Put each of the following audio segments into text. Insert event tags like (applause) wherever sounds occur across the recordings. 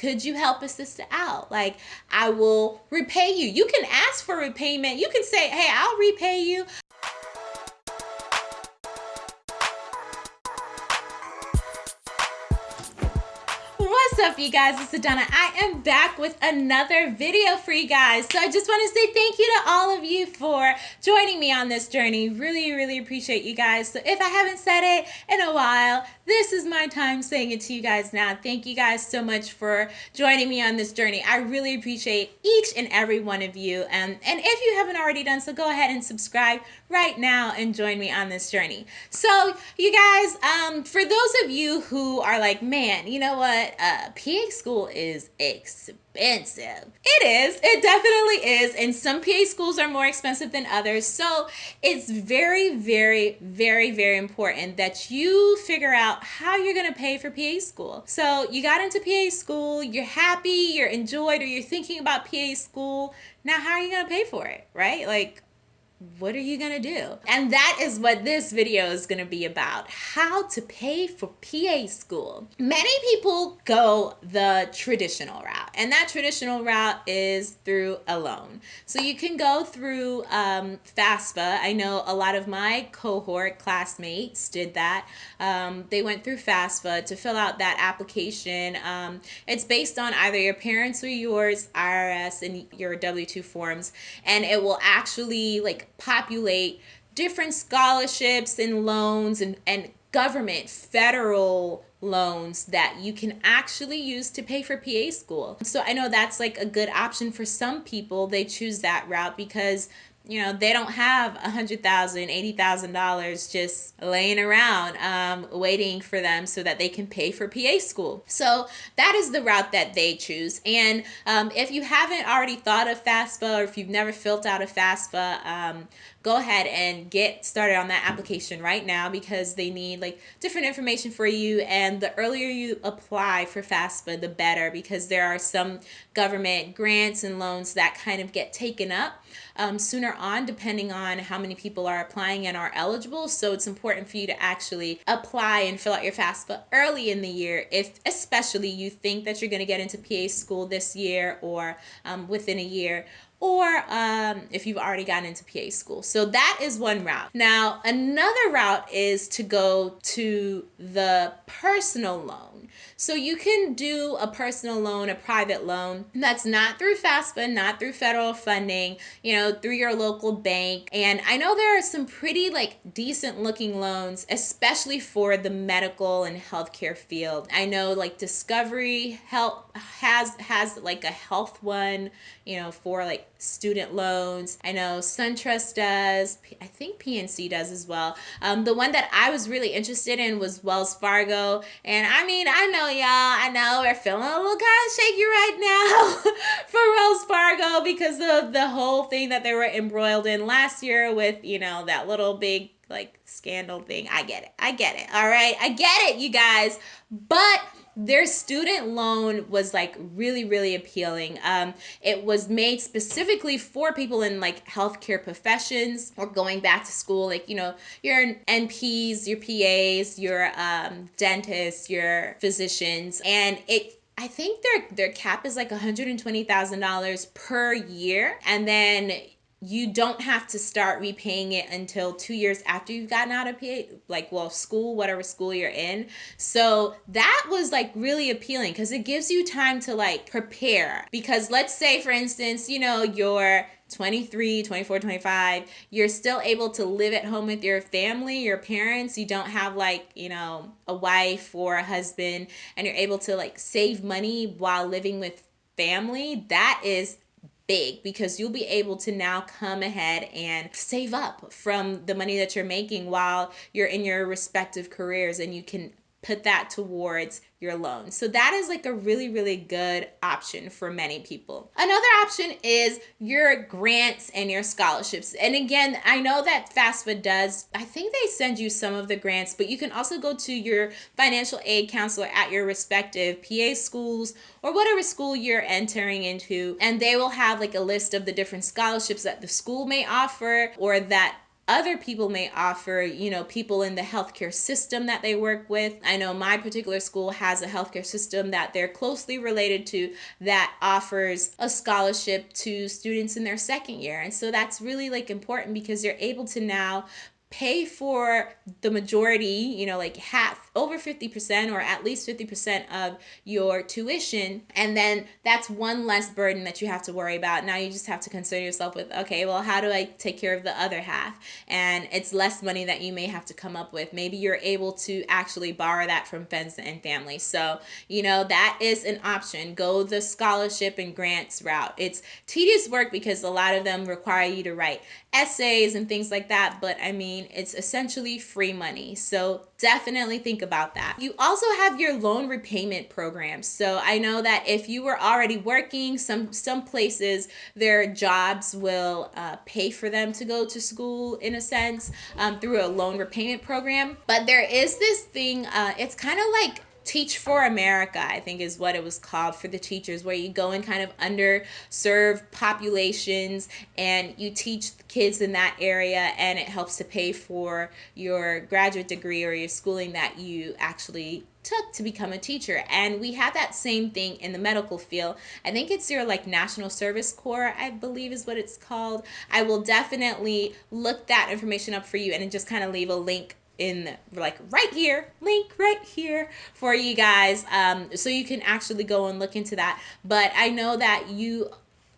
could you help a sister out? Like, I will repay you. You can ask for repayment. You can say, hey, I'll repay you. You guys? It's Adana. I am back with another video for you guys. So I just want to say thank you to all of you for joining me on this journey. Really, really appreciate you guys. So if I haven't said it in a while, this is my time saying it to you guys now. Thank you guys so much for joining me on this journey. I really appreciate each and every one of you. And, and if you haven't already done so, go ahead and subscribe right now and join me on this journey. So you guys, um, for those of you who are like, man, you know what? Uh, PA school is expensive. It is. It definitely is. And some PA schools are more expensive than others. So it's very, very, very, very important that you figure out how you're going to pay for PA school. So you got into PA school, you're happy, you're enjoyed, or you're thinking about PA school. Now, how are you going to pay for it? Right? Like, what are you going to do? And that is what this video is going to be about how to pay for PA school. Many people go the traditional route, and that traditional route is through a loan. So you can go through um, FAFSA. I know a lot of my cohort classmates did that. Um, they went through FAFSA to fill out that application. Um, it's based on either your parents or yours, IRS, and your W 2 forms, and it will actually like populate different scholarships and loans and, and government federal loans that you can actually use to pay for PA school. So I know that's like a good option for some people. They choose that route because you know they don't have a hundred thousand eighty thousand dollars just laying around um, waiting for them so that they can pay for pa school. So that is the route that they choose. And um, if you haven't already thought of FAFSA or if you've never filled out a FAFSA um, go ahead and get started on that application right now because they need like different information for you. And the earlier you apply for FAFSA the better because there are some government grants and loans that kind of get taken up um, sooner on depending on how many people are applying and are eligible. So it's important for you to actually apply and fill out your FAFSA early in the year if especially you think that you're going to get into PA school this year or um, within a year or um, if you've already gotten into PA school. So that is one route. Now, another route is to go to the personal loan. So you can do a personal loan, a private loan that's not through FAFSA, not through federal funding, you know, through your local bank. And I know there are some pretty like decent looking loans, especially for the medical and healthcare field. I know like Discovery Health has has like a health one, you know, for like student loans. I know SunTrust does. I think PNC does as well. Um, the one that I was really interested in was Wells Fargo. And I mean, I know y'all, I know we're feeling a little kind of shaky right now (laughs) for Wells Fargo because of the whole thing that they were embroiled in last year with, you know, that little big like scandal thing. I get it. I get it. All right. I get it, you guys. But their student loan was like really really appealing um, it was made specifically for people in like healthcare professions or going back to school like you know your nps your pas your um, dentists your physicians and it I think their their cap is like $120,000 per year and then you don't have to start repaying it until two years after you've gotten out of PA, like well school whatever school you're in. So that was like really appealing because it gives you time to like prepare. Because let's say for instance you know you're 23 24 25 you're still able to live at home with your family your parents. You don't have like you know a wife or a husband and you're able to like save money while living with family. That is big because you'll be able to now come ahead and save up from the money that you're making while you're in your respective careers and you can put that towards your loan. So that is like a really, really good option for many people. Another option is your grants and your scholarships. And again, I know that FAFSA does, I think they send you some of the grants, but you can also go to your financial aid counselor at your respective PA schools or whatever school you're entering into, and they will have like a list of the different scholarships that the school may offer or that other people may offer, you know, people in the healthcare system that they work with. I know my particular school has a healthcare system that they're closely related to that offers a scholarship to students in their second year. And so that's really like important because you're able to now pay for the majority, you know, like half, over 50% or at least 50% of your tuition. And then that's one less burden that you have to worry about. Now you just have to concern yourself with, okay, well, how do I take care of the other half? And it's less money that you may have to come up with. Maybe you're able to actually borrow that from friends and family. So, you know, that is an option. Go the scholarship and grants route. It's tedious work because a lot of them require you to write essays and things like that. But I mean, it's essentially free money. So definitely think about that. You also have your loan repayment program. So I know that if you were already working, some some places their jobs will uh, pay for them to go to school in a sense um, through a loan repayment program. But there is this thing. Uh, it's kind of like Teach for America, I think is what it was called for the teachers, where you go in kind of underserved populations and you teach kids in that area and it helps to pay for your graduate degree or your schooling that you actually took to become a teacher. And we have that same thing in the medical field. I think it's your like national service corps i believe is what it's called. I will definitely look that information up for you and just kind of leave a link in like right here link right here for you guys. Um, so you can actually go and look into that. But i know that you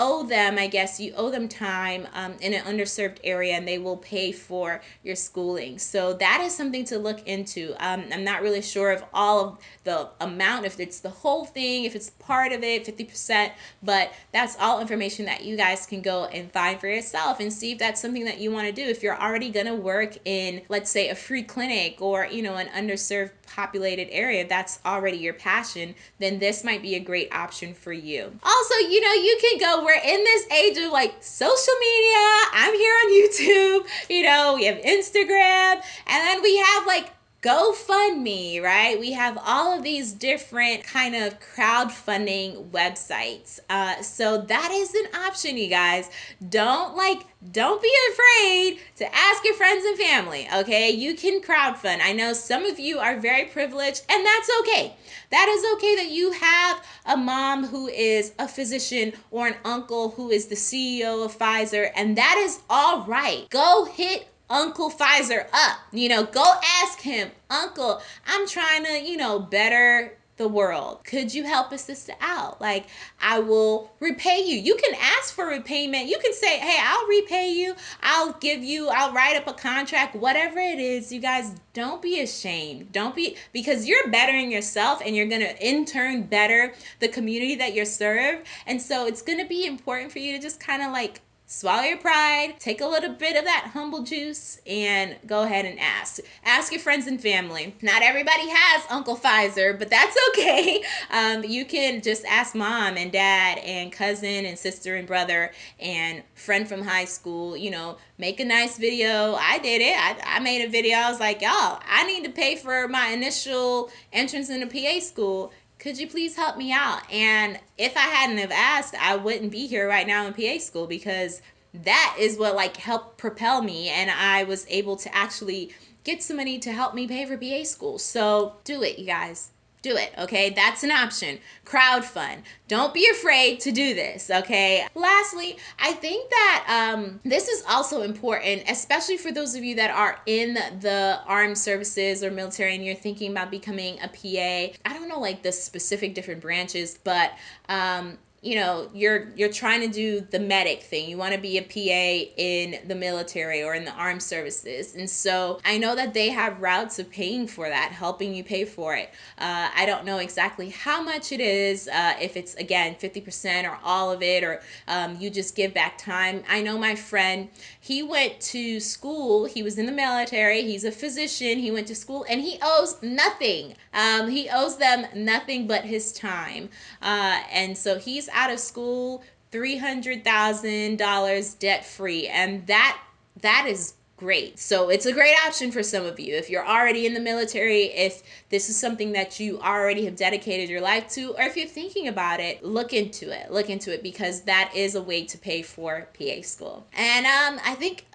owe them, I guess, you owe them time um, in an underserved area and they will pay for your schooling. So that is something to look into. Um, I'm not really sure of all of the amount, if it's the whole thing, if it's part of it, 50%, but that's all information that you guys can go and find for yourself and see if that's something that you want to do. If you're already going to work in, let's say, a free clinic or, you know, an underserved populated area, that's already your passion, then this might be a great option for you. Also, you know, you can go we're in this age of like social media. I'm here on (laughs) YouTube, you know, we have Instagram, and then we have like GoFundMe, right? We have all of these different kind of crowdfunding websites. Uh, so that is an option, you guys. Don't like, don't be afraid to ask your friends and family, okay? You can crowdfund. I know some of you are very privileged, and that's okay. That is okay that you have a mom who is a physician or an uncle who is the CEO of Pfizer, and that is all right. Go hit Uncle Pfizer up. You know, go ask him, Uncle, I'm trying to, you know, better the world. Could you help a sister out? Like, I will repay you. You can ask for repayment. You can say, hey, I'll repay you. I'll give you, I'll write up a contract, whatever it is. You guys don't be ashamed. Don't be, because you're bettering yourself and you're going to in turn better the community that you're served. And so it's going to be important for you to just kind of like swallow your pride, take a little bit of that humble juice, and go ahead and ask. Ask your friends and family. Not everybody has Uncle Pfizer, but that's (laughs) okay. Um, you can just ask mom and dad and cousin and sister and brother and friend from high school, you know, make a nice video. I did it. I, I made a video. I was like, y'all, I need to pay for my initial entrance into PA school could you please help me out? And if I hadn't have asked, I wouldn't be here right now in PA school because that is what like helped propel me and I was able to actually get some money to help me pay for PA school. So do it, you guys do it, okay? That's an option. Crowdfund. Don't be afraid to do this, okay? Lastly, I think that um, this is also important, especially for those of you that are in the armed services or military and you're thinking about becoming a PA. I don't know like the specific different branches, but um, you know you're you're trying to do the medic thing. You want to be a pa in the military or in the armed services. And so i know that they have routes of paying for that helping you pay for it. Uh, i don't know exactly how much it is uh, if it's again 50% or all of it or um, you just give back time. I know my friend he went to school he was in the military he's a physician he went to school and he owes nothing. Um, he owes them nothing but his time. Uh, and so he's out of school $300,000 debt free. And that that is great. So it's a great option for some of you. If you're already in the military, if this is something that you already have dedicated your life to, or if you're thinking about it, look into it. Look into it because that is a way to pay for PA school. And um, I think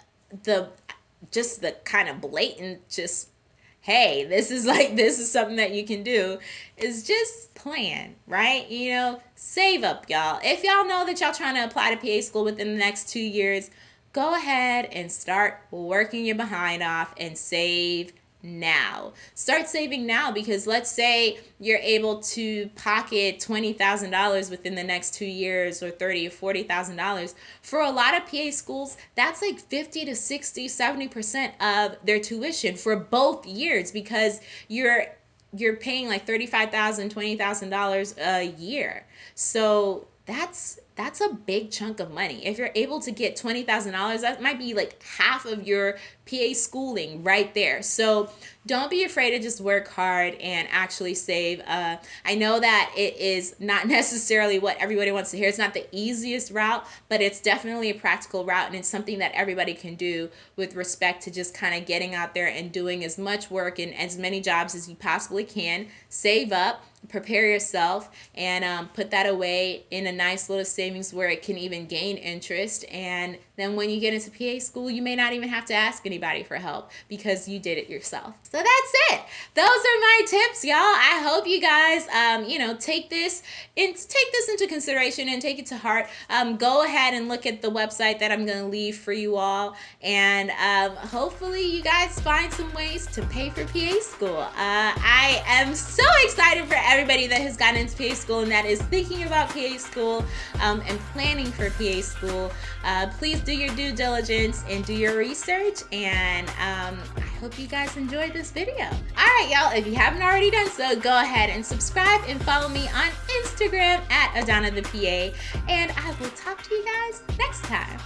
the just the kind of blatant just hey, this is (laughs) like this is something that you can do is just plan, right? You know, save up, y'all. If y'all know that y'all trying to apply to PA school within the next 2 years, go ahead and start working your behind off and save now. Start saving now because let's say you're able to pocket $20,000 within the next two years or $30 or $40,000. For a lot of PA schools, that's like 50 to 60, 70% of their tuition for both years because you're you're paying like $35,000, $20,000 a year. So that's that's a big chunk of money. If you're able to get $20,000, that might be like half of your PA schooling right there. So don't be afraid to just work hard and actually save. Uh, I know that it is not (laughs) necessarily what everybody wants to hear. It's not the easiest route, but it's definitely a practical route and it's something that everybody can do with respect to just kind of getting out there and doing as much work and as many jobs as you possibly can. Save up prepare yourself and um, put that away in a nice little savings where it can even gain interest. And then when you get into PA school you may not even have to ask anybody for help because you did it yourself. So that's it. Those are my tips y'all. I hope you guys um, you know take this and take this into consideration and take it to heart. Um, go ahead and look at the website that i'm going to leave for you all. And um, hopefully you guys find some ways to pay for PA school. Uh, i am so excited for everybody that has gotten into PA school and that is thinking about PA school um, and planning for PA school. Uh, please do your due diligence and do your research. And um, I hope you guys enjoyed this video. All right, y'all, if you haven't already done so, go ahead and subscribe and follow me on Instagram at Adana the PA. And I will talk to you guys next time.